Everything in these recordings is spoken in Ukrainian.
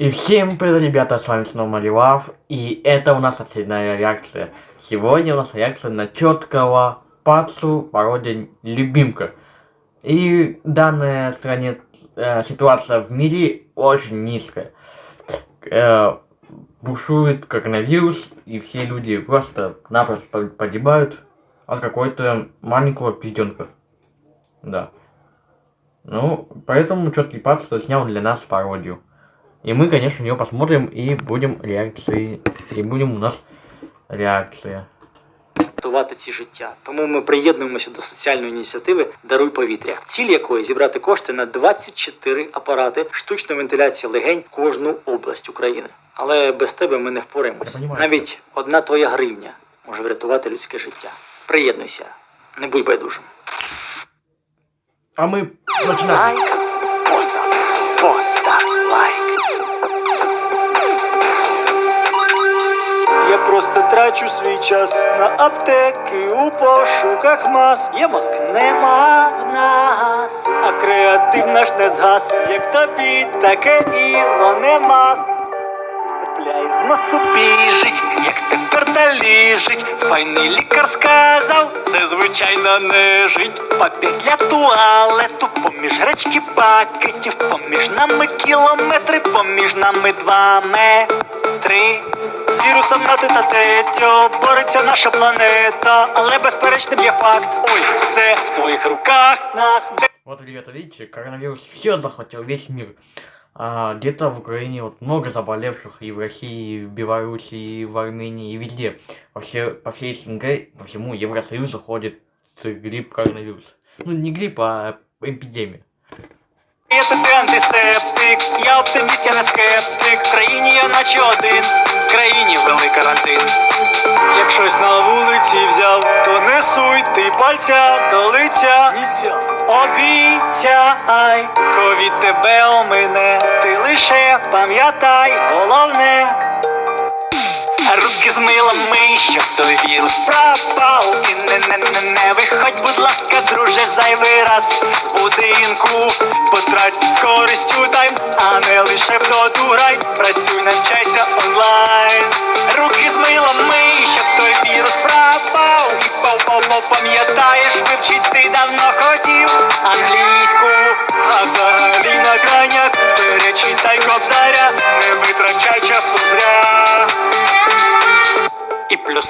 И всем привет, ребята, с вами снова Маривав, и это у нас очередная реакция. Сегодня у нас реакция на четкого пацу пародия Любимка. И данная стране э, ситуация в мире очень низкая. Э, бушует коронавирус, и все люди просто-напросто погибают от какой-то маленького пизденка. Да. Ну, поэтому четкий пац снял для нас пародию. И мы, конечно, ее посмотрим и будем реакции. І будемо у нас реакція. Рятувати ці життя. Тому ми приєднуємося до соціальної ініціативи Даруй повітря, ціль якої зібрати кошти на 24 апарати штучної вентиляції легень в кожну область України. Але без тебе ми не впораємося. Навіть одна твоя гривня може врятувати людське життя. Приєднуйся, не будь байдужим. А ми починаємо. Лайк, постав, постав лайк. Трачу свій час на аптеки у пошуках маск. Є маск? Нема в нас. А креатив наш не згас. Як тобі таке діло не маск. Сопля із носу біжить, як тепер далі. Файний лікар сказав, це звичайно не жить. Папір для туалету, поміж гречки пакетів, поміж нами кілометри, поміж нами два метри. З вірусом на та тетьо бореться наша планета, але безперечним є факт. Ой, все в твоїх руках на Вот, ребята, видите, коронавирус все захватил, весь мир. А, где-то в Украине вот много заболевших, и в России, и в Беларуси, и в Армении, и везде. Вообще, по всей СНГ, по всему Евросоюзу ходит грипп коронавирус. Ну, не грипп, а эпидемия. Я тобі антисептик, я оптиміст, я не скептик. В країні я наче один, в Країні ввели карантин. Як щось на вулиці взяв, то не суй ти пальця до лиця. Обіцяй, ковід тебе омине, ти лише пам'ятай головне. Руки з милом мий, щоб той вірус пропав І не, не, не, не виходь, будь ласка, друже, зайвий раз з будинку Потрать з користю тайм, а не лише в доту грай Працюй, навчайся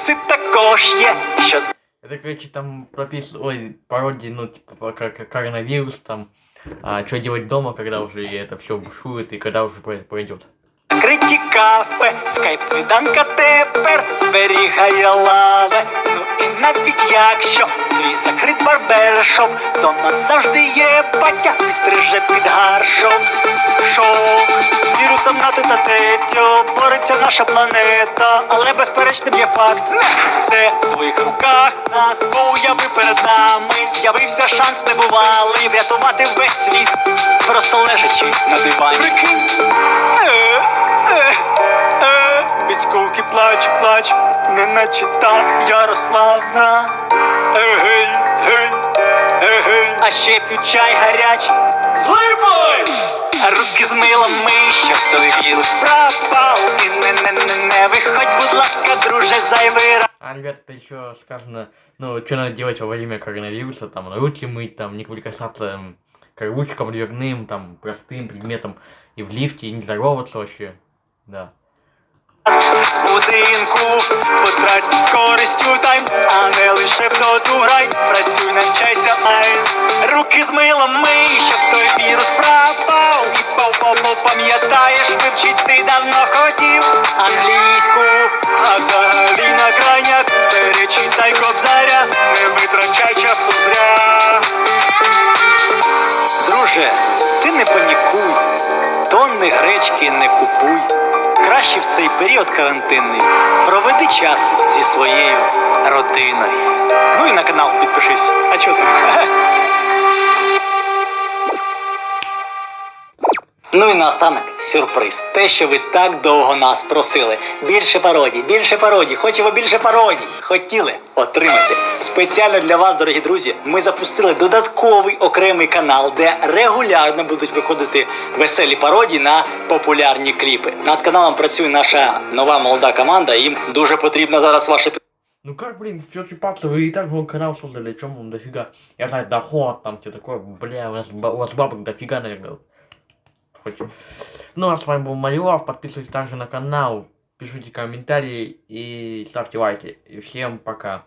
і плюси також є, що з- Это, короче, там прописано, ой, пародии, ну, типа, по- как как коронавирус, там, а, что делать дома, когда уже это все бушует и когда уже прой- пройдет. закриті кафе, скайп свіданка тепер зберігає лаве. І навіть якщо твій закрит барбершоп, вдома завжди є батя, підстриже під гаршом. Шок з вірусом на та тетьо бореться наша планета, але безперечним є факт. Все в твоїх руках, на уяви перед нами. З'явився шанс небувалий врятувати весь світ, просто лежачи на дивані. Прикинь. Е, е, е. Від скуки плач, плач, неначе та Ярославна. Егей, гей, егей. А ще п'ю чай гаряч. Злипай! Руки з милом мий, щоб той вірус пропав. І не, не, не, не виходь, будь ласка, друже, зайвий раз. А, ребята, это еще сказано, ну, что надо делать во время коронавируса, там, руки мыть, там, не прикасаться м, к ручкам дверным, там, простым предметам, и в лифте, и не здороваться вообще, да. З будинку. Потрать з користю тайм, а не лише в доту грай. Працюй, навчайся ай. Руки з милом мий, щоб той вірус пропав. І пов-пов-пов пам'ятаєш, вивчить ти давно хотів. Англійську, а взагалі на крайняк Перечитай кобзаря, не витрачай часу зря. Друже, ти не панікуй, тонни гречки не купуй. Краще в цей період карантинний проведи час зі своєю родиною. Ну і на канал підпишись. А чого там? Ну і наостанок сюрприз. Те, що ви так довго нас просили. Більше пародій, більше пародій, хочемо більше пародій. Хотіли отримати. Спеціально для вас, дорогі друзі, ми запустили додатковий окремий канал, де регулярно будуть виходити веселі пародії на популярні кліпи. Над каналом працює наша нова молода команда. Їм дуже потрібна зараз ваша підтримка. Ну как, блин, тетя Паца, вы и так много канал создали, чем вам дофига? Я знаю, доход там, все такое, бля, у вас, у вас бабок дофига, наверное. Хоть. Ну, а с вами был Марилов, подписывайтесь также на канал, пишите комментарии и ставьте лайки. И всем пока.